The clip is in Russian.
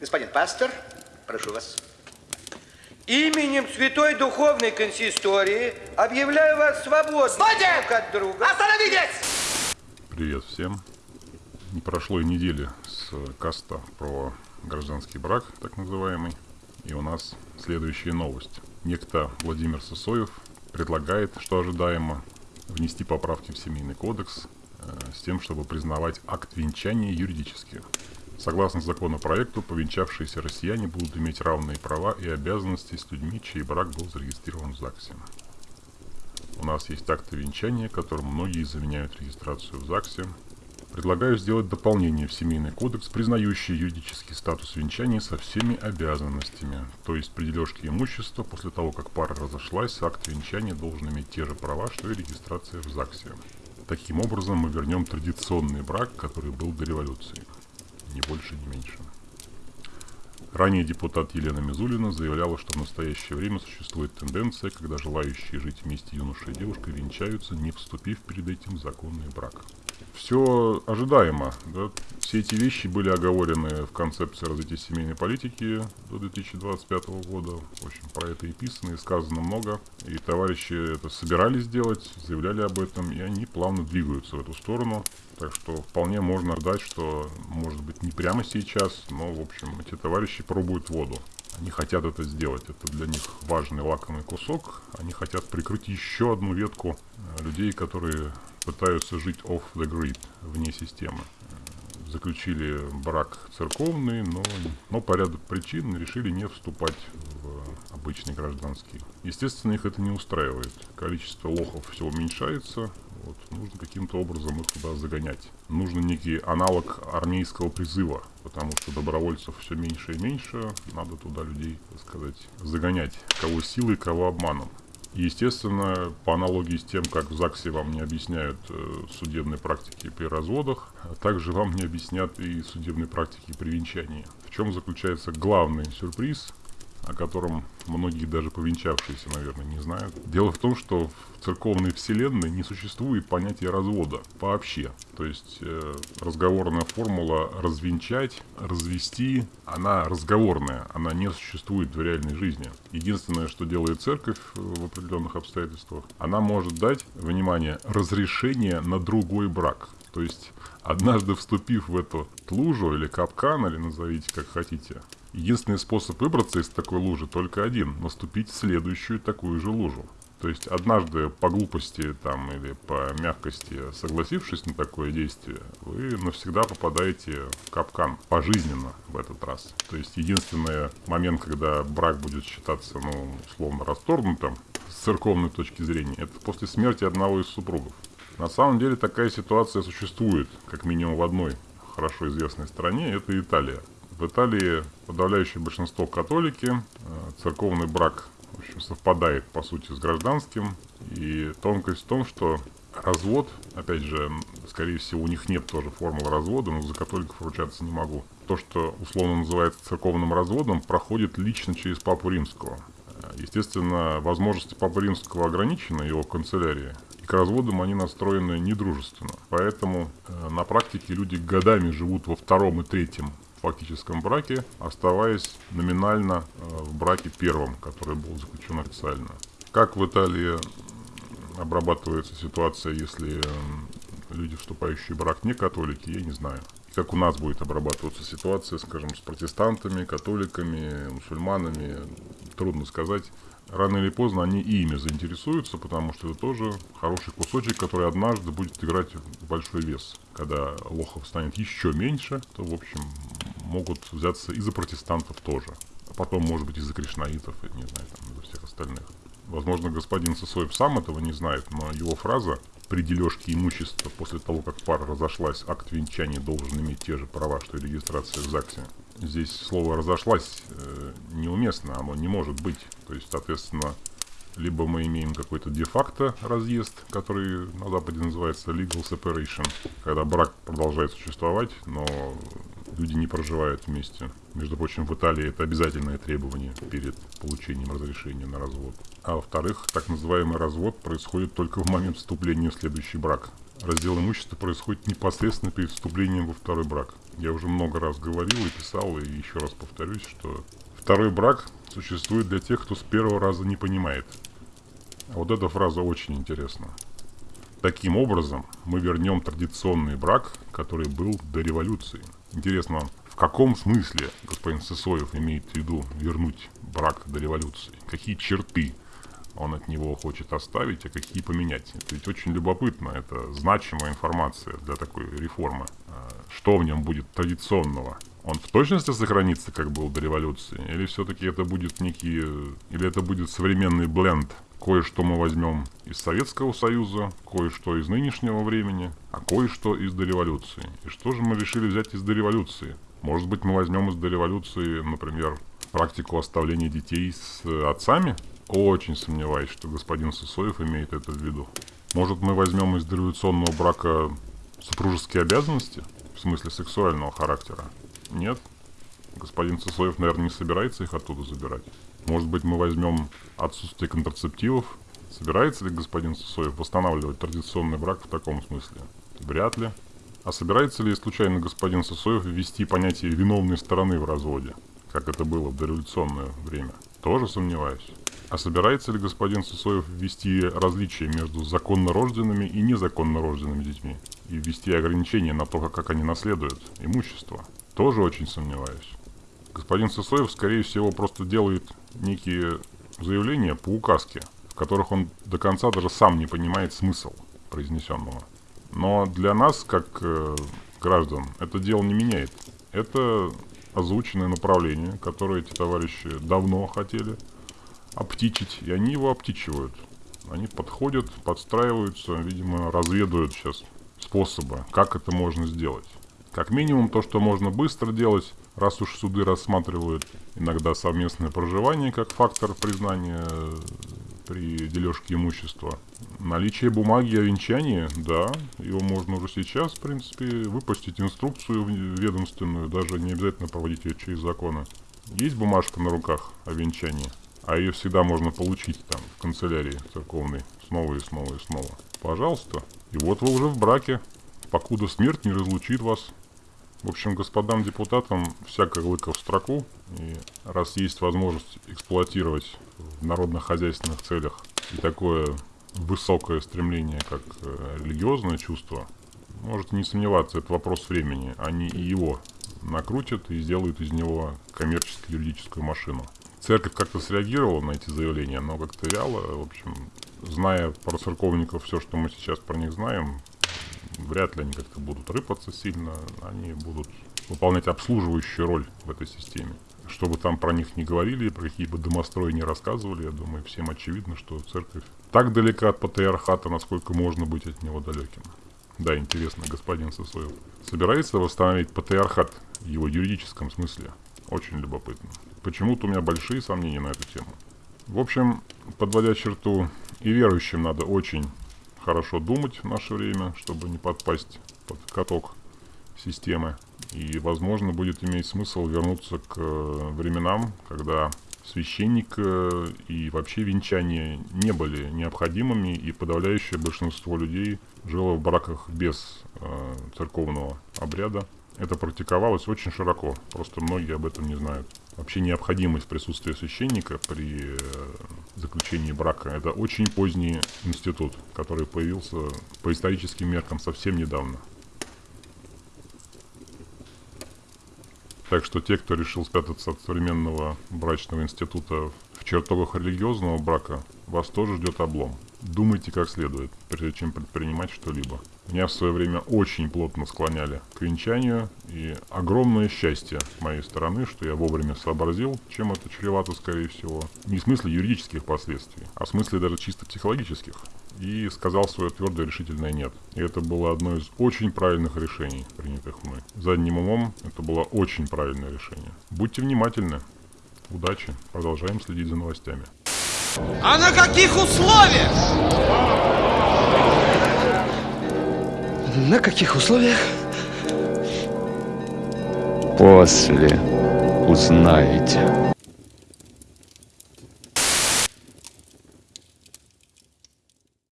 Господин пастор, прошу вас. Именем Святой Духовной Консистории объявляю вас свободным Стойте! друг от друга. Остановитесь! Привет всем. Не прошло и недели с каста про гражданский брак, так называемый. И у нас следующая новость. Некто Владимир Сосоев предлагает, что ожидаемо, внести поправки в Семейный кодекс э, с тем, чтобы признавать акт венчания юридически. Согласно законопроекту, повенчавшиеся россияне будут иметь равные права и обязанности с людьми, чей брак был зарегистрирован в ЗАГСе. У нас есть акты венчания, которым многие заменяют регистрацию в ЗАГСе. Предлагаю сделать дополнение в Семейный кодекс, признающий юридический статус венчания со всеми обязанностями. То есть при дележке имущества, после того, как пара разошлась, акт венчания должен иметь те же права, что и регистрация в ЗАГСе. Таким образом, мы вернем традиционный брак, который был до революции. Ни больше, ни меньше. Ранее депутат Елена Мизулина заявляла, что в настоящее время существует тенденция, когда желающие жить вместе юноша и девушка венчаются, не вступив перед этим в законный брак. Все ожидаемо. Да? Все эти вещи были оговорены в концепции развития семейной политики до 2025 года. В общем, про это и писано, и сказано много. И товарищи это собирались сделать, заявляли об этом, и они плавно двигаются в эту сторону. Так что вполне можно ждать, что, может быть, не прямо сейчас, но, в общем, эти товарищи пробуют воду. Они хотят это сделать. Это для них важный лакомый кусок. Они хотят прикрыть еще одну ветку э, людей, которые пытаются жить off the grid, вне системы. Заключили брак церковный, но, но по ряду причин решили не вступать в обычный гражданский. Естественно, их это не устраивает. Количество лохов все уменьшается, вот, нужно каким-то образом их туда загонять. Нужен некий аналог армейского призыва, потому что добровольцев все меньше и меньше. Надо туда людей, так сказать, загонять. Кого силой, кого обманом. Естественно, по аналогии с тем, как в ЗАГСе вам не объясняют э, судебной практики при разводах, а также вам не объяснят и судебной практики при венчании. В чем заключается главный сюрприз, о котором многие даже повенчавшиеся, наверное, не знают. Дело в том, что в церковной вселенной не существует понятия развода вообще. То есть э, разговорная формула развенчать, развести, она разговорная, она не существует в реальной жизни. Единственное, что делает церковь в определенных обстоятельствах, она может дать, внимание, разрешение на другой брак. То есть, однажды вступив в эту лужу или капкан, или назовите как хотите, единственный способ выбраться из такой лужи только один – наступить в следующую такую же лужу. То есть однажды по глупости там или по мягкости согласившись на такое действие, вы навсегда попадаете в капкан пожизненно в этот раз. То есть единственный момент, когда брак будет считаться, ну, условно расторгнутым с церковной точки зрения, это после смерти одного из супругов. На самом деле такая ситуация существует, как минимум в одной хорошо известной стране, это Италия. В Италии подавляющее большинство католики, э, церковный брак в общем, совпадает по сути с гражданским. И тонкость в том, что развод, опять же, скорее всего, у них нет тоже формулы развода, но за католиков ручаться не могу. То, что условно называется церковным разводом, проходит лично через Папу Римского. Э, естественно, возможности Папы Римского ограничены, его канцелярии к разводам они настроены недружественно. Поэтому э, на практике люди годами живут во втором и третьем фактическом браке, оставаясь номинально э, в браке первом, который был заключен официально. Как в Италии обрабатывается ситуация, если люди, вступающие в брак, не католики, я не знаю. Как у нас будет обрабатываться ситуация, скажем, с протестантами, католиками, мусульманами, трудно сказать рано или поздно они и ими заинтересуются, потому что это тоже хороший кусочек, который однажды будет играть большой вес. Когда лохов станет еще меньше, то, в общем, могут взяться и за протестантов тоже. А потом, может быть, и за кришнаитов, и, не знаю, там, и за всех остальных. Возможно, господин Сосоев сам этого не знает, но его фраза при дележке имущества после того, как пара разошлась, акт венчания должен иметь те же права, что и регистрация в ЗАГСе. Здесь слово «разошлась» э, неуместно, оно не может быть. То есть, соответственно, либо мы имеем какой-то де-факто разъезд, который на Западе называется legal separation, когда брак продолжает существовать, но люди не проживают вместе. Между прочим, в Италии это обязательное требование перед получением разрешения на развод. А во-вторых, так называемый развод происходит только в момент вступления в следующий брак. раздел имущества происходит непосредственно перед вступлением во второй брак. Я уже много раз говорил и писал, и еще раз повторюсь, что второй брак существует для тех, кто с первого раза не понимает. А вот эта фраза очень интересна. Таким образом, мы вернем традиционный брак, который был до революции. Интересно, в каком смысле господин Сысоев имеет в виду вернуть брак до революции? Какие черты он от него хочет оставить, а какие поменять? Это ведь очень любопытно, это значимая информация для такой реформы. А что в нем будет традиционного? Он в точности сохранится, как был до революции? Или все-таки это будет некий... Или это будет современный бленд Кое-что мы возьмем из Советского Союза, кое-что из нынешнего времени, а кое-что из дореволюции. И что же мы решили взять из дореволюции? Может быть, мы возьмем из дореволюции, например, практику оставления детей с отцами? Очень сомневаюсь, что господин Сысоев имеет это в виду. Может, мы возьмем из дореволюционного брака супружеские обязанности? В смысле сексуального характера? Нет. Господин Сысоев, наверное, не собирается их оттуда забирать. Может быть, мы возьмем отсутствие контрацептивов? Собирается ли господин Сосоев восстанавливать традиционный брак в таком смысле? Вряд ли. А собирается ли случайно господин Сосоев ввести понятие виновной стороны в разводе, как это было в дореволюционное время? Тоже сомневаюсь. А собирается ли господин Сосоев ввести различия между законно рожденными и незаконно рожденными детьми? И ввести ограничения на то, как они наследуют имущество? Тоже очень сомневаюсь. Господин Сысоев, скорее всего, просто делает некие заявления по указке, в которых он до конца даже сам не понимает смысл произнесенного. Но для нас, как э, граждан, это дело не меняет. Это озвученное направление, которое эти товарищи давно хотели обтичить, и они его обтичивают. Они подходят, подстраиваются, видимо, разведывают сейчас способы, как это можно сделать. Как минимум, то, что можно быстро делать, раз уж суды рассматривают иногда совместное проживание как фактор признания э, при дележке имущества. Наличие бумаги о венчании, да, его можно уже сейчас, в принципе, выпустить инструкцию ведомственную, даже не обязательно проводить ее через законы. Есть бумажка на руках о венчании, а ее всегда можно получить там, в канцелярии церковной, снова и снова и снова. Пожалуйста. И вот вы уже в браке, покуда смерть не разлучит вас в общем, господам депутатам всякое лыко в строку. И раз есть возможность эксплуатировать в народно-хозяйственных целях и такое высокое стремление, как э, религиозное чувство, можете не сомневаться, это вопрос времени. Они и его накрутят и сделают из него коммерческо-юридическую машину. Церковь как-то среагировала на эти заявления, но как-то вяло. В общем, зная про церковников все, что мы сейчас про них знаем, вряд ли они как-то будут рыпаться сильно, они будут выполнять обслуживающую роль в этой системе. Что бы там про них не говорили, про какие бы домострои не рассказывали, я думаю, всем очевидно, что церковь так далека от патриархата, насколько можно быть от него далеким. Да, интересно, господин Сосоев. Собирается восстановить патриархат в его юридическом смысле? Очень любопытно. Почему-то у меня большие сомнения на эту тему. В общем, подводя черту, и верующим надо очень хорошо думать в наше время, чтобы не подпасть под каток системы. И, возможно, будет иметь смысл вернуться к э, временам, когда священник э, и вообще венчание не были необходимыми, и подавляющее большинство людей жило в браках без э, церковного обряда. Это практиковалось очень широко, просто многие об этом не знают вообще необходимость присутствия священника при э, заключении брака. Это очень поздний институт, который появился по историческим меркам совсем недавно. Так что те, кто решил спрятаться от современного брачного института в чертогах религиозного брака, вас тоже ждет облом. Думайте как следует, прежде чем предпринимать что-либо. Меня в свое время очень плотно склоняли к венчанию, и огромное счастье с моей стороны, что я вовремя сообразил, чем это чревато, скорее всего. Не в смысле юридических последствий, а в смысле даже чисто психологических. И сказал свое твердое решительное «нет». И это было одно из очень правильных решений, принятых мной. Задним умом это было очень правильное решение. Будьте внимательны. Удачи. Продолжаем следить за новостями. А на каких условиях? На каких условиях? После узнаете.